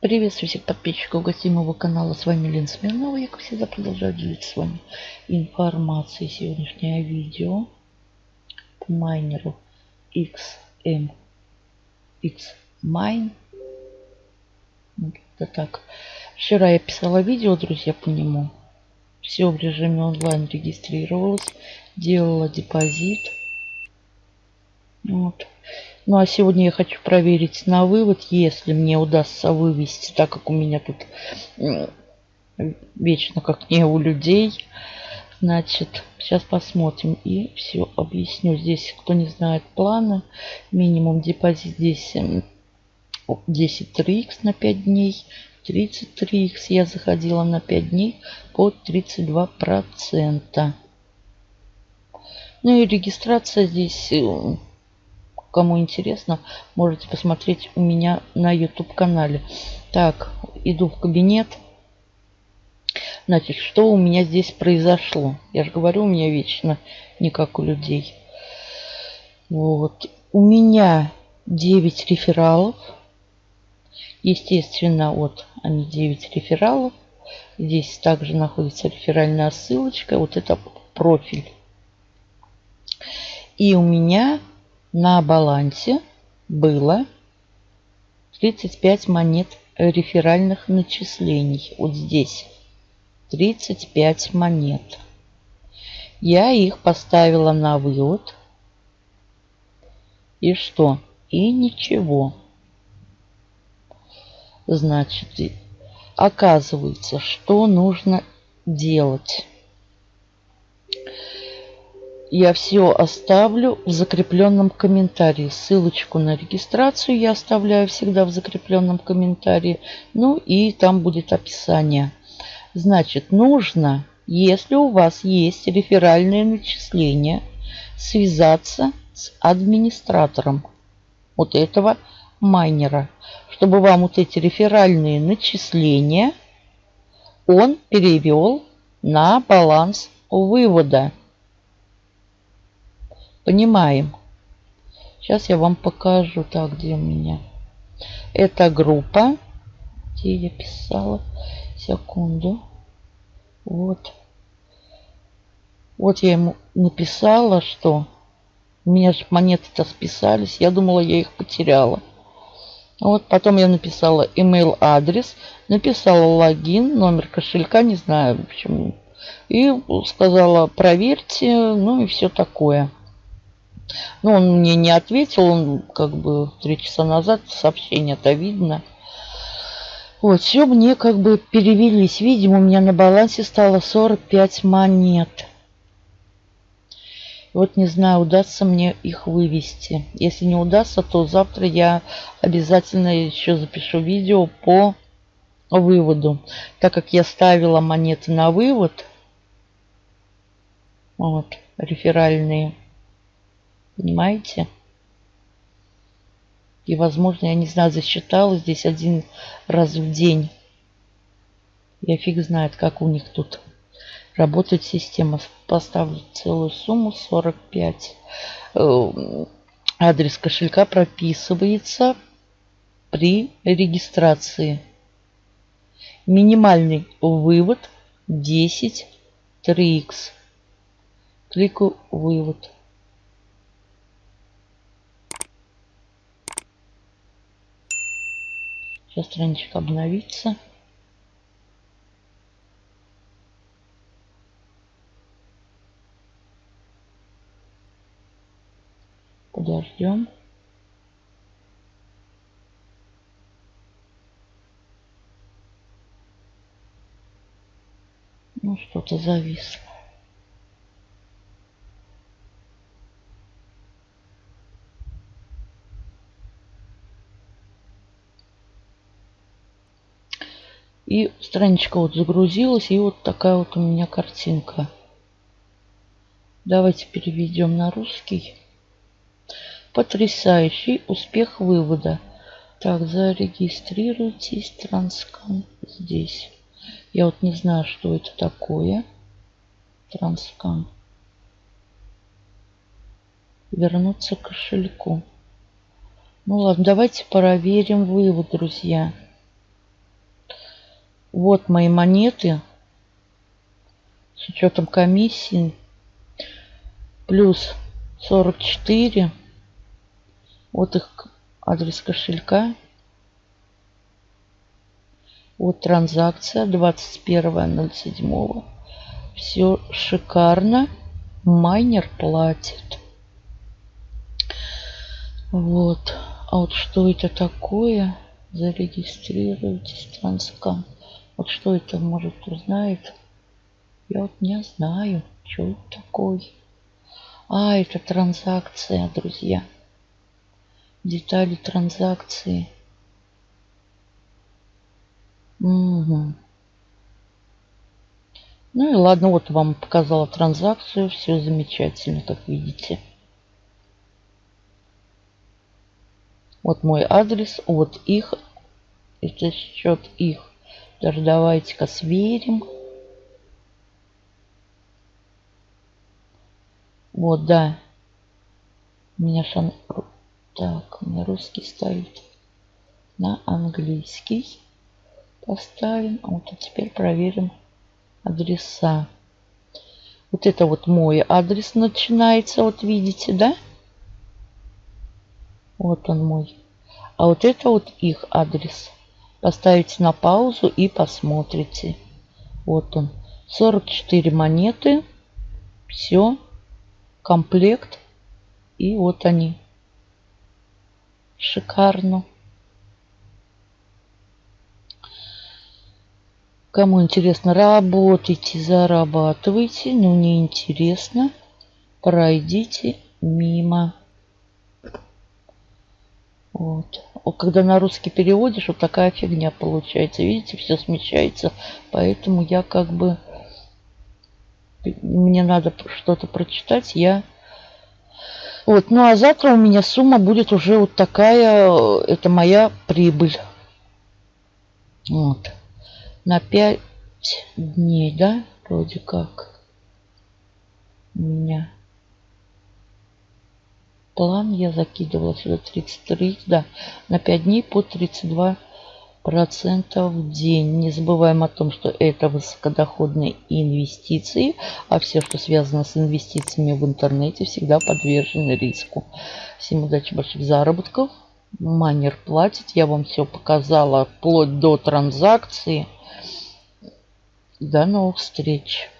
Приветствую всех подписчиков гостей моего канала. С вами Лен Смирнова. Я, как всегда, продолжаю делиться с вами информацией. Сегодняшнее видео по майнеру XM X Mine. Вот это так. Вчера я писала видео, друзья, по нему. Все в режиме онлайн регистрировалась. Делала депозит. Вот. Ну а сегодня я хочу проверить на вывод, если мне удастся вывести, так как у меня тут вечно как не у людей. Значит, сейчас посмотрим и все объясню. Здесь, кто не знает планы, минимум депозит здесь 10 3х на 5 дней. 33х я заходила на 5 дней по 32%. Ну и регистрация здесь э, Кому интересно, можете посмотреть у меня на YouTube канале. Так, иду в кабинет. Значит, что у меня здесь произошло? Я же говорю, у меня вечно не как у людей. Вот. У меня 9 рефералов. Естественно, вот они 9 рефералов. Здесь также находится реферальная ссылочка. Вот это профиль. И у меня на балансе было 35 монет реферальных начислений. Вот здесь 35 монет. Я их поставила на вывод. И что? И ничего. Значит, оказывается, что нужно делать я все оставлю в закрепленном комментарии. Ссылочку на регистрацию я оставляю всегда в закрепленном комментарии. Ну и там будет описание. Значит, нужно, если у вас есть реферальные начисления, связаться с администратором вот этого майнера, чтобы вам вот эти реферальные начисления он перевел на баланс вывода. Понимаем. Сейчас я вам покажу. Так, где у меня? Это группа. Где я писала? Секунду. Вот. Вот я ему написала, что у меня же монеты-то списались. Я думала, я их потеряла. Вот потом я написала email адрес, написала логин, номер кошелька, не знаю почему. И сказала проверьте, ну и все такое. Ну, он мне не ответил, он как бы три часа назад сообщение-то видно. Вот, все мне как бы перевелись. Видимо, у меня на балансе стало 45 монет. Вот не знаю, удастся мне их вывести. Если не удастся, то завтра я обязательно еще запишу видео по выводу. Так как я ставила монеты на вывод, вот, реферальные, Понимаете? И, возможно, я не знаю, засчитала здесь один раз в день. Я фиг знает, как у них тут работает система. Поставлю целую сумму 45. Э, адрес кошелька прописывается при регистрации. Минимальный вывод 10 3х. Кликаю вывод. Сейчас страничка обновится. Подождем. Ну, что-то зависло. И страничка вот загрузилась, и вот такая вот у меня картинка. Давайте переведем на русский. Потрясающий успех вывода. Так, зарегистрируйтесь, транскан здесь. Я вот не знаю, что это такое. Транскан. Вернуться к кошельку. Ну ладно, давайте проверим вывод, друзья. Вот мои монеты с учетом комиссии. Плюс 44. Вот их адрес кошелька. Вот транзакция 21.07. Все шикарно. Майнер платит. Вот. А вот что это такое? Зарегистрируйтесь, транскам. Вот что это, может, узнает? Я вот не знаю, что это такое. А, это транзакция, друзья. Детали транзакции. Угу. Ну и ладно, вот вам показала транзакцию. Все замечательно, как видите. Вот мой адрес, вот их. Это счет их. Даже давайте-ка сверим. Вот, да. У меня шан... Так, у меня русский стоит на английский. Поставим. А вот теперь проверим адреса. Вот это вот мой адрес начинается. Вот видите, да? Вот он мой. А вот это вот их адрес. Поставите на паузу и посмотрите. Вот он. 44 монеты. Все. Комплект. И вот они. Шикарно. Кому интересно, работайте, зарабатывайте. Ну, не интересно, пройдите мимо. Вот. Когда на русский переводишь, вот такая фигня получается. Видите, все смещается. Поэтому я как бы... Мне надо что-то прочитать. Я... Вот. Ну а завтра у меня сумма будет уже вот такая. Это моя прибыль. Вот. На 5 дней, да? Вроде как. У меня план я закидывала сюда 33, да, на 5 дней по 32 процентов в день. Не забываем о том, что это высокодоходные инвестиции, а все, что связано с инвестициями в интернете, всегда подвержены риску. Всем удачи, больших заработков. Манер платит. Я вам все показала вплоть до транзакции. До новых встреч.